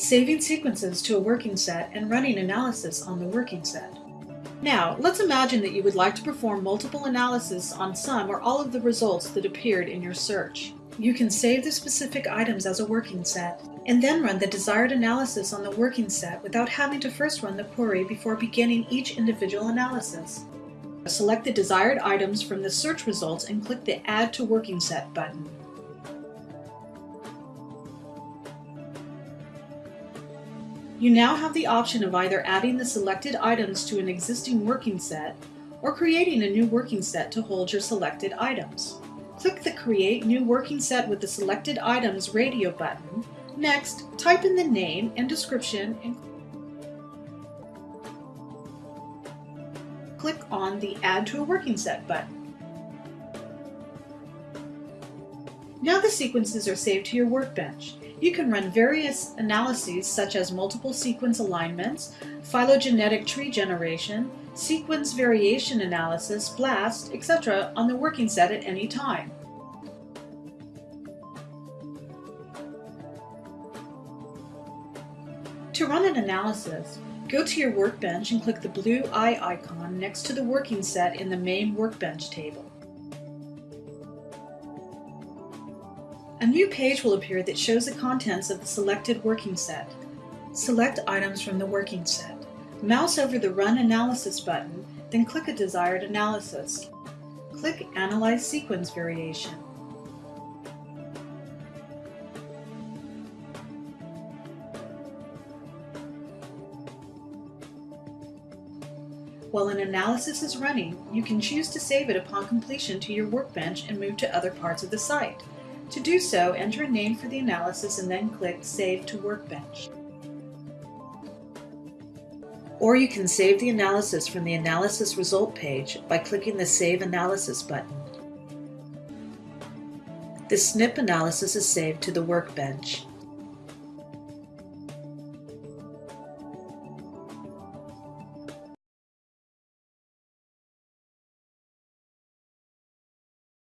saving sequences to a working set, and running analysis on the working set. Now, let's imagine that you would like to perform multiple analysis on some or all of the results that appeared in your search. You can save the specific items as a working set, and then run the desired analysis on the working set without having to first run the query before beginning each individual analysis. Select the desired items from the search results and click the Add to Working Set button. You now have the option of either adding the selected items to an existing working set or creating a new working set to hold your selected items. Click the Create New Working Set with the Selected Items radio button. Next, type in the name and description and click on the Add to a Working Set button. Now the sequences are saved to your workbench. You can run various analyses such as multiple sequence alignments, phylogenetic tree generation, sequence variation analysis, BLAST, etc. on the working set at any time. To run an analysis, go to your workbench and click the blue eye icon next to the working set in the main workbench table. A new page will appear that shows the contents of the selected working set. Select items from the working set. Mouse over the Run Analysis button, then click a desired analysis. Click Analyze Sequence Variation. While an analysis is running, you can choose to save it upon completion to your workbench and move to other parts of the site. To do so, enter a name for the analysis and then click Save to Workbench. Or you can save the analysis from the Analysis Result page by clicking the Save Analysis button. The SNP analysis is saved to the workbench.